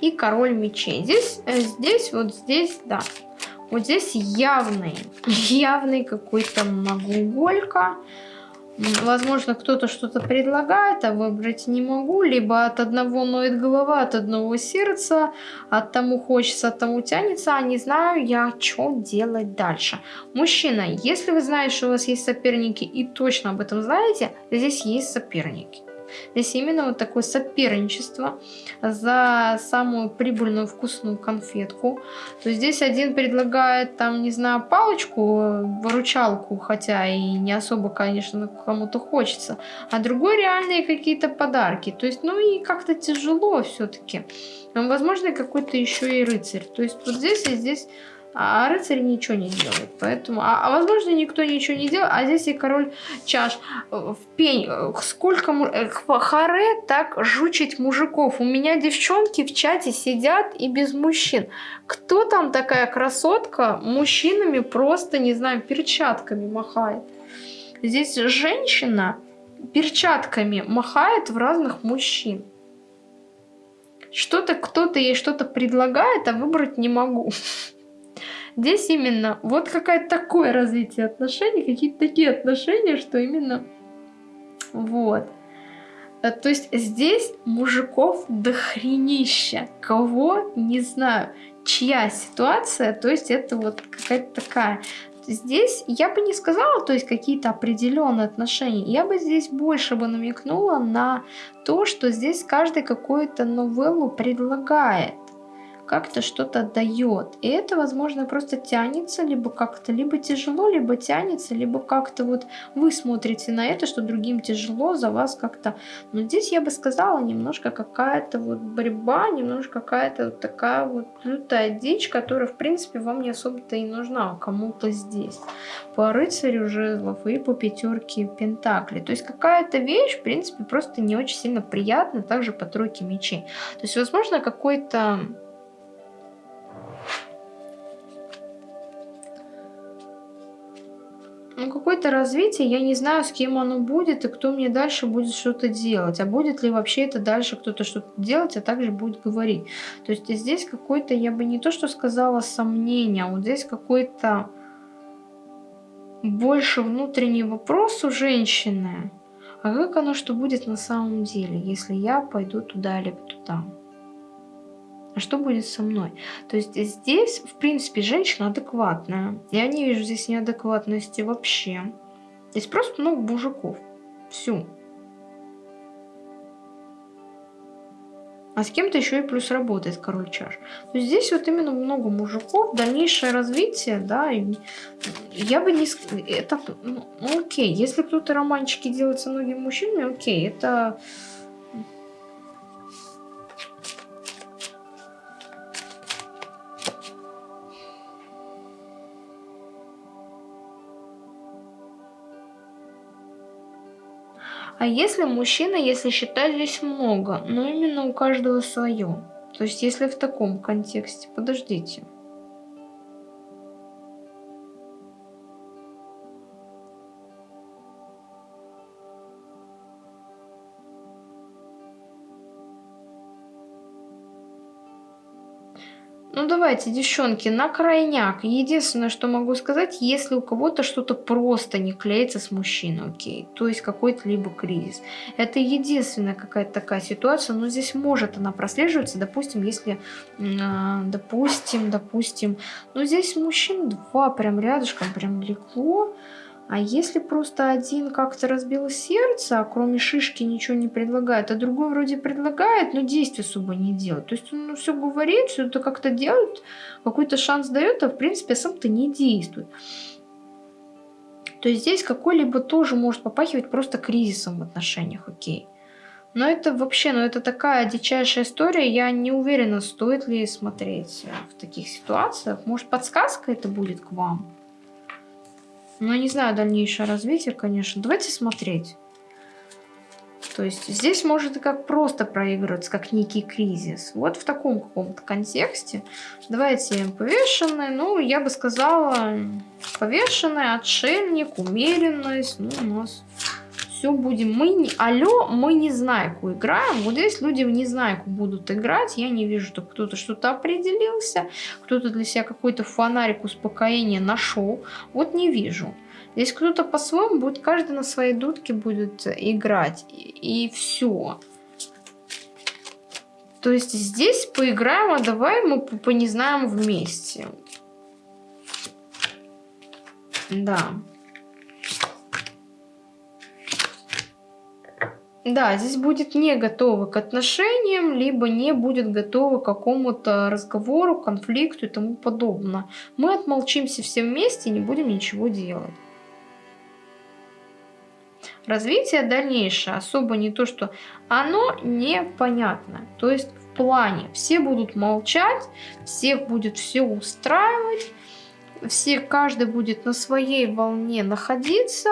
и король мечей. Здесь, э, здесь, вот здесь, да. Вот здесь явный, явный какой-то могуголька. Возможно, кто-то что-то предлагает, а выбрать не могу. Либо от одного ноет голова, от одного сердца, от тому хочется, от тому тянется, а не знаю я, что делать дальше. Мужчина, если вы знаете, что у вас есть соперники и точно об этом знаете, здесь есть соперники. Здесь именно вот такое соперничество за самую прибыльную вкусную конфетку. То есть здесь один предлагает там, не знаю, палочку, выручалку, хотя и не особо, конечно, кому-то хочется, а другой реальные какие-то подарки. То есть, ну и как-то тяжело все-таки. Возможно, какой-то еще и рыцарь. То есть вот здесь и здесь а рыцарь ничего не делает. Поэтому, а, а возможно, никто ничего не делает, а здесь и король чаш. В пень, сколько э, харе так жучить мужиков. У меня девчонки в чате сидят и без мужчин. Кто там такая красотка мужчинами просто, не знаю, перчатками махает? Здесь женщина перчатками махает в разных мужчин. Что-то кто-то ей что-то предлагает, а выбрать не могу. Здесь именно вот какое-то такое развитие отношений, какие-то такие отношения, что именно вот. Э, то есть здесь мужиков дохренища. Кого, не знаю, чья ситуация, то есть это вот какая-то такая. Здесь я бы не сказала, то есть какие-то определенные отношения. Я бы здесь больше бы намекнула на то, что здесь каждый какую-то новеллу предлагает как-то что-то дает. И это, возможно, просто тянется, либо как-то, либо тяжело, либо тянется, либо как-то вот вы смотрите на это, что другим тяжело, за вас как-то. Но здесь я бы сказала немножко какая-то вот борьба, немножко какая-то вот такая вот лютая дичь, которая, в принципе, вам не особо-то и нужна, а кому-то здесь. По рыцарю жезлов и по пятерке пентаклей. То есть какая-то вещь, в принципе, просто не очень сильно приятна, также по тройке мечей. То есть, возможно, какой-то ну, какое-то развитие, я не знаю, с кем оно будет и кто мне дальше будет что-то делать. А будет ли вообще это дальше кто-то что-то делать, а также будет говорить. То есть здесь какой-то, я бы не то что сказала сомнение, а вот здесь какой-то больше внутренний вопрос у женщины. А как оно что будет на самом деле, если я пойду туда или туда? А что будет со мной? То есть здесь, в принципе, женщина адекватная. Я не вижу здесь неадекватности вообще. Здесь просто много мужиков. Всю. А с кем-то еще и плюс работает король чаш. То есть здесь вот именно много мужиков, дальнейшее развитие, да, и я бы не... Это, ну, окей, если кто-то романчики делает со многими мужчинами, окей, это А если мужчина, если считать здесь много, но именно у каждого свое. То есть если в таком контексте, подождите. Давайте, девчонки, на крайняк. Единственное, что могу сказать, если у кого-то что-то просто не клеится с мужчиной, окей. То есть какой-то либо кризис. Это единственная какая-то такая ситуация, но здесь может она прослеживаться, допустим, если, э, допустим, допустим, ну здесь мужчин два прям рядышком, прям легко. А если просто один как-то разбил сердце, а кроме шишки ничего не предлагает, а другой вроде предлагает, но действий особо не делает. То есть он ну, все говорит, все это как-то делает, какой-то шанс дает, а в принципе сам-то не действует. То есть здесь какой-либо тоже может попахивать просто кризисом в отношениях, окей. Но это вообще, ну это такая дичайшая история, я не уверена, стоит ли смотреть в таких ситуациях. Может подсказка это будет к вам? Ну, не знаю дальнейшее развитие, конечно. Давайте смотреть. То есть здесь может и как просто проигрываться, как некий кризис. Вот в таком каком-то контексте. Давайте повешенный. Ну, я бы сказала, повешенный, отшельник, умеренность. Ну, у нас все будем. Мы не... Алло, мы не знайку играем. Вот здесь люди в незнайку будут играть. Я не вижу, что кто-то что-то определился. Кто-то для себя какой-то фонарик успокоения нашел. Вот не вижу. Здесь кто-то по-своему будет, каждый на своей дудке будет играть. И, и все. То есть здесь поиграем, а давай мы понезнаем вместе. Да. Да, здесь будет не готова к отношениям, либо не будет готова к какому-то разговору, конфликту и тому подобное. Мы отмолчимся все вместе и не будем ничего делать. Развитие дальнейшее особо не то, что оно непонятно. То есть в плане все будут молчать, всех будет все устраивать, все, каждый будет на своей волне находиться,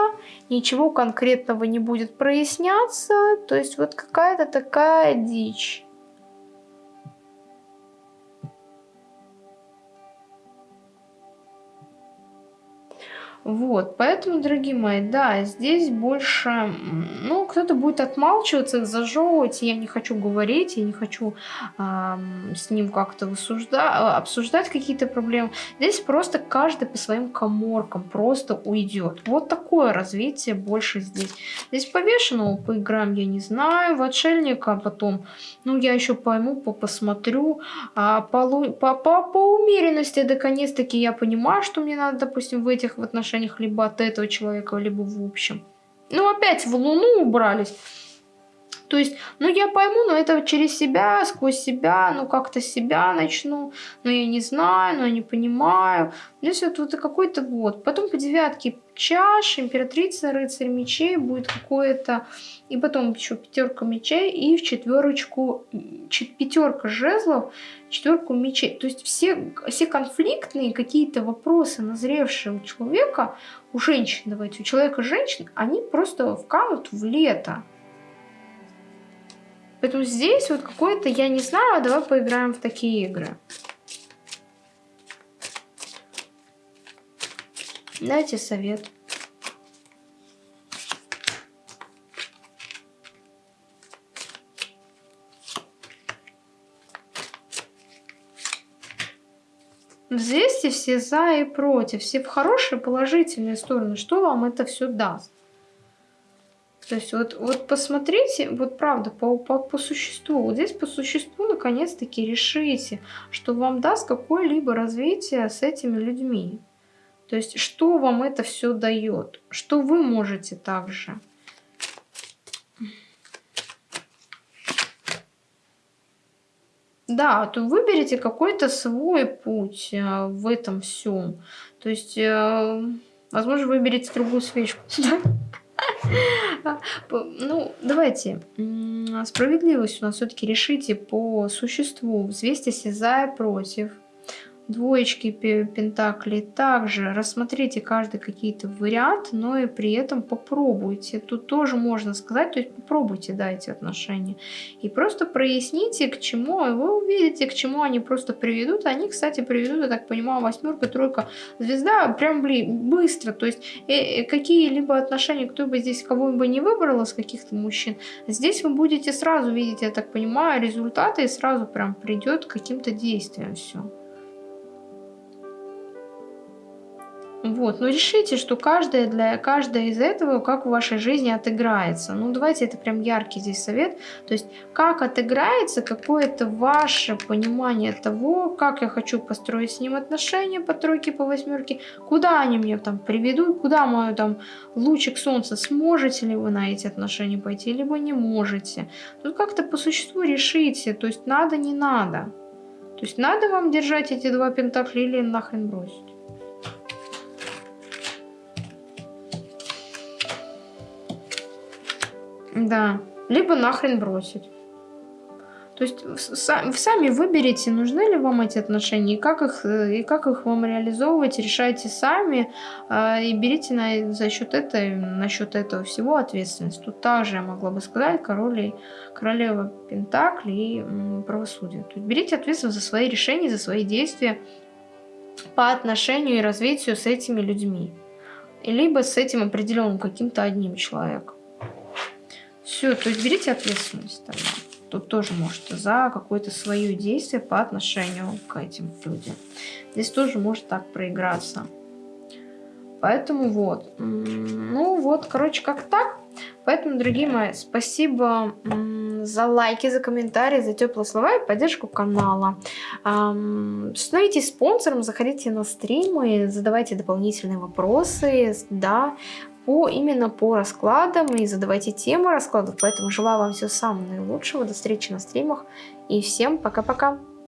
ничего конкретного не будет проясняться, то есть вот какая-то такая дичь. Вот, поэтому, дорогие мои, да, здесь больше, ну, кто-то будет отмалчиваться, зажевывать, я не хочу говорить, я не хочу э, с ним как-то обсуждать какие-то проблемы. Здесь просто каждый по своим коморкам просто уйдет. Вот такое развитие больше здесь. Здесь повешенного поиграем, я не знаю, в отшельника потом, ну, я еще пойму, по посмотрю, а по, по, по, по умеренности, наконец-таки я понимаю, что мне надо, допустим, в этих в отношениях отношениях либо от этого человека, либо в общем. Ну, опять в Луну убрались. То есть, ну, я пойму, но это через себя, сквозь себя, ну, как-то себя начну, но я не знаю, но я не понимаю. Здесь вот, вот какой-то вот. Потом по девятке чаш, императрица, рыцарь мечей будет какое-то... И потом еще пятерка мечей и в четверочку пятерка жезлов, четверку мечей. То есть все, все конфликтные какие-то вопросы, назревшие у человека, у женщин, давайте, у человека женщин, они просто вканут в лето. Поэтому здесь вот какое-то, я не знаю, а давай поиграем в такие игры. Дайте совет. Взвесьте все за и против, все в хорошие положительные стороны. Что вам это все даст? То есть вот, вот посмотрите, вот правда, по, по, по существу. Вот здесь по существу наконец-таки решите, что вам даст какое-либо развитие с этими людьми. То есть что вам это все дает, что вы можете также. Да, то выберите какой-то свой путь э, в этом всем. То есть, э, возможно, выберите другую свечку. Ну, давайте. Справедливость у нас все-таки решите по существу. Взвесьтесь за и против двоечки пентаклей. Также рассмотрите каждый какие-то варианты, но и при этом попробуйте. Тут тоже можно сказать, то есть попробуйте, да, эти отношения. И просто проясните, к чему, и вы увидите, к чему они просто приведут. Они, кстати, приведут, я так понимаю, восьмерка, тройка, звезда прям блин, быстро. То есть э, э, какие-либо отношения, кто бы здесь кого бы не выбрал из каких-то мужчин, здесь вы будете сразу видеть, я так понимаю, результаты и сразу прям придет к каким-то действиям все. Вот, но решите, что каждая, для, каждая из этого, как в вашей жизни отыграется. Ну, давайте, это прям яркий здесь совет. То есть, как отыграется какое-то ваше понимание того, как я хочу построить с ним отношения по тройке, по восьмерке, куда они меня там приведут, куда мой там лучик солнца, сможете ли вы на эти отношения пойти, либо не можете. Тут как-то по существу решите, то есть, надо, не надо. То есть, надо вам держать эти два пентакля или нахрен бросить. Да, либо нахрен бросить. То есть сами выберите, нужны ли вам эти отношения, и как их, э, и как их вам реализовывать, решайте сами, э, и берите на, за счет этого, насчет этого всего ответственность. Тут также я могла бы сказать король и королева Пентакли и правосудие. То есть берите ответственность за свои решения, за свои действия по отношению и развитию с этими людьми. Либо с этим определенным каким-то одним человеком. Все, то есть берите ответственность тогда. Тут тоже можете за какое-то свое действие по отношению к этим людям. Здесь тоже может так проиграться. Поэтому вот. Ну вот, короче, как так. Поэтому, дорогие мои, спасибо за лайки, за комментарии, за теплые слова и поддержку канала. Становитесь спонсором, заходите на стримы, задавайте дополнительные вопросы, да, по, именно по раскладам и задавайте темы раскладов. Поэтому желаю вам всего самого наилучшего. До встречи на стримах. И всем пока-пока.